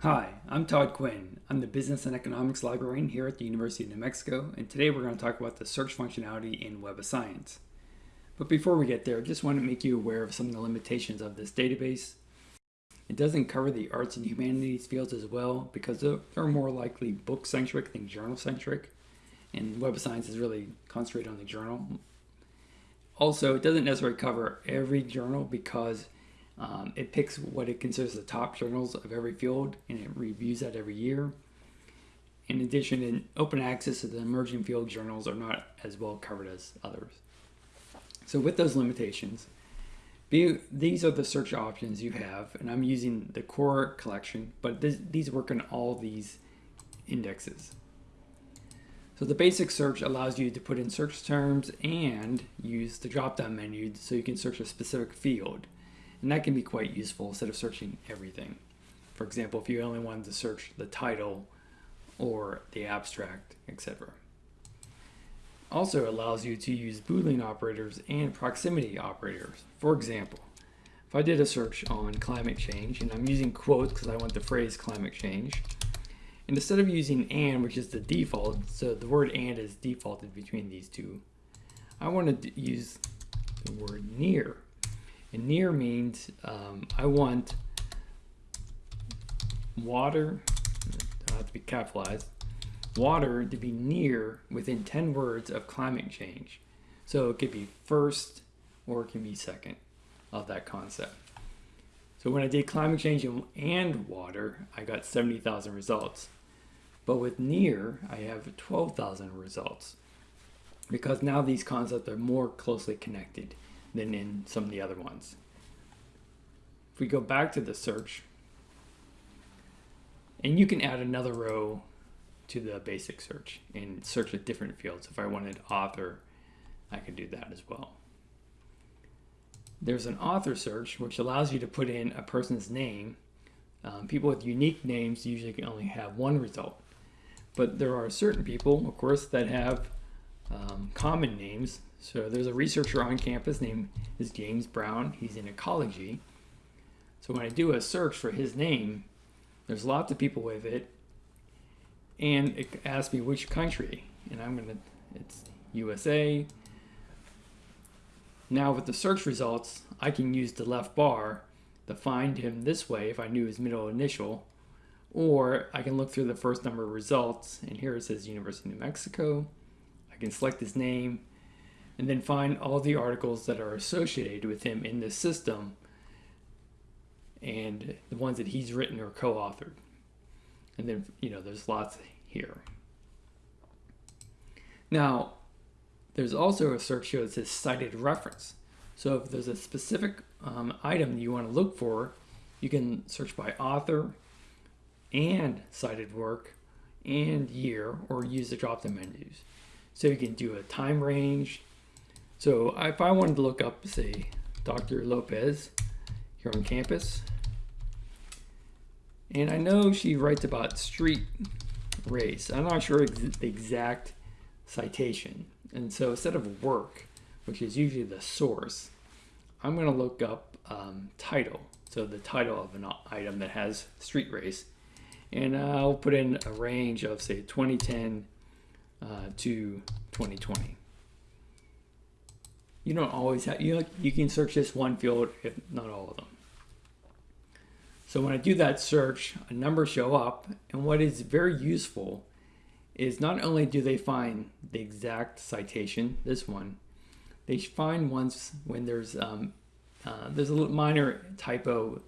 Hi, I'm Todd Quinn. I'm the Business and Economics Librarian here at the University of New Mexico, and today we're going to talk about the search functionality in Web of Science. But before we get there, I just want to make you aware of some of the limitations of this database. It doesn't cover the arts and humanities fields as well because they're more likely book-centric than journal-centric, and Web of Science is really concentrated on the journal. Also, it doesn't necessarily cover every journal because um, it picks what it considers the top journals of every field and it reviews that every year. In addition, in open access to the emerging field journals are not as well covered as others. So with those limitations, be, these are the search options you have, and I'm using the core collection, but this, these work on all these indexes. So the basic search allows you to put in search terms and use the drop-down menu so you can search a specific field. And that can be quite useful instead of searching everything. For example, if you only wanted to search the title or the abstract, etc. Also allows you to use Boolean operators and proximity operators. For example, if I did a search on climate change, and I'm using quotes because I want the phrase climate change, and instead of using and, which is the default, so the word and is defaulted between these two, I want to use the word near. And near means um, I want water, don't have to be capitalized, water to be near within 10 words of climate change. So it could be first or it can be second of that concept. So when I did climate change and water, I got 70,000 results. But with near, I have 12,000 results because now these concepts are more closely connected than in some of the other ones. If we go back to the search, and you can add another row to the basic search and search with different fields. If I wanted author, I could do that as well. There's an author search, which allows you to put in a person's name. Um, people with unique names usually can only have one result. But there are certain people, of course, that have um, common names. So there's a researcher on campus named is James Brown. He's in ecology. So when I do a search for his name, there's lots of people with it. And it asks me which country. And I'm going to, it's USA. Now with the search results, I can use the left bar to find him this way if I knew his middle initial. Or I can look through the first number of results. And here it says University of New Mexico. I can select his name and then find all the articles that are associated with him in this system and the ones that he's written or co-authored. And then, you know, there's lots here. Now, there's also a search here that says cited reference. So if there's a specific um, item you want to look for, you can search by author and cited work and year or use the drop-down menus. So you can do a time range. So if I wanted to look up, say, Dr. Lopez here on campus, and I know she writes about street race. I'm not sure ex the exact citation. And so instead of work, which is usually the source, I'm going to look up um, title. So the title of an item that has street race. And I'll put in a range of, say, 2010 uh, to 2020. You don't always have, you, know, you can search this one field, if not all of them. So when I do that search, a number show up, and what is very useful is not only do they find the exact citation, this one, they find ones when there's um, uh, there's a minor typo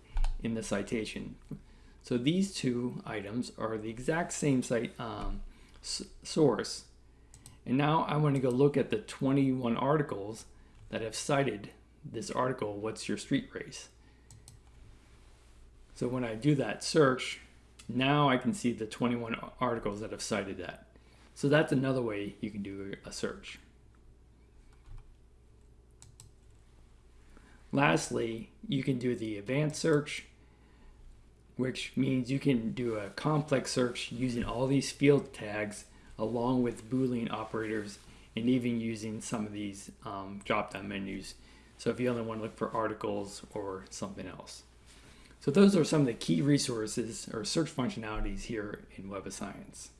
in the citation. So these two items are the exact same site um, source. And now I want to go look at the 21 articles that have cited this article, what's your street race? So when I do that search, now I can see the 21 articles that have cited that. So that's another way you can do a search. Lastly, you can do the advanced search, which means you can do a complex search using all these field tags along with Boolean operators and even using some of these um, drop-down menus. So if you only want to look for articles or something else. So those are some of the key resources or search functionalities here in Web of Science.